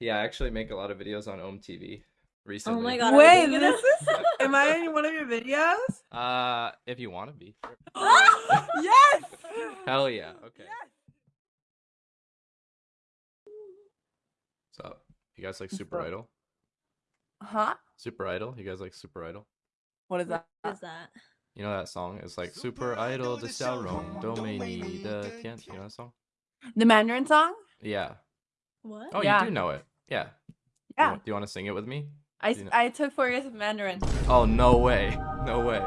Yeah, I actually make a lot of videos on OmeTV recently. Oh my god! Wait, this is. Am I in one of your videos? Uh, if you want to be. yes. Hell yeah! Okay. Yes. What's up? You guys like Super Idol? Huh? Super Idol. You guys like Super Idol? What is that? What is that? You know that song? It's like Super, Super Idol de Xiaorong, Domaini de Tian. You know that song? The Mandarin song? Yeah. What? Oh, yeah. you do know it. Yeah. You Yeah. wa- Do you want to sing it with me? I, Do you know- I took four years of Mandarin. Oh, no way. No way.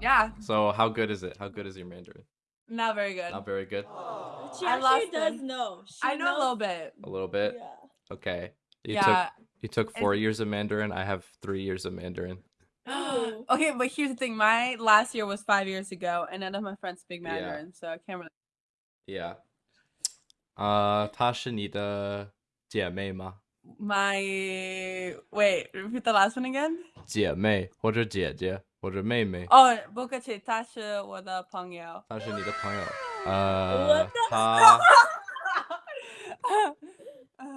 Yeah, So, how good is it? How good is your Mandarin? not very good. Not very good. She I actually lost does it. know. She I know a knows- little bit. A little bit. Yeah. Okay. You yeah. took you took And- 4 years of Mandarin. I have 3 years of Mandarin. Ooh. okay, but here's the thing. My last year was five years ago, and none of my friends speak Yeah. Mandarin, so I can't really. Yeah. 呃，她是你的姐妹吗？ My wait, repeat the last one again. 姐妹或者姐姐或者妹妹，哦，不客气，他是我的朋友。她是你的朋友。呃她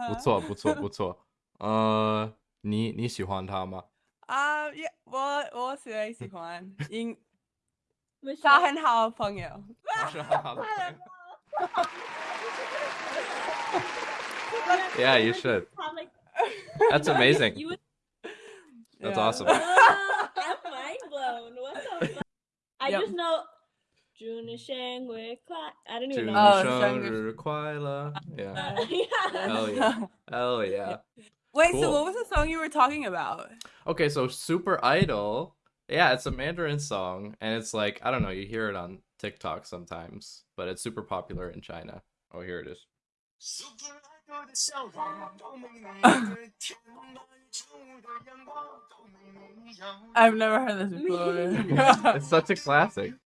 不 不错不错不错。呃，你你喜欢她吗？啊，也我我谁喜欢，因 Michelle- 他很好的朋友。她是很好的朋友。Yeah, you should. That's amazing. you would... That's yeah. awesome. I'm mind blown. What the fuck? I yep. just know. Juna Shang I don't even know. Oh, Kwaila. Yeah. Uh, yeah. Hell yeah. Hell yeah. Wait, cool. so what was the song you were talking about? Okay, so Super Idol. Yeah, it's a Mandarin song, and it's like I don't know. You hear it on TikTok sometimes, but it's super popular in China. Oh, here it is. I've never heard this before. it's such a classic.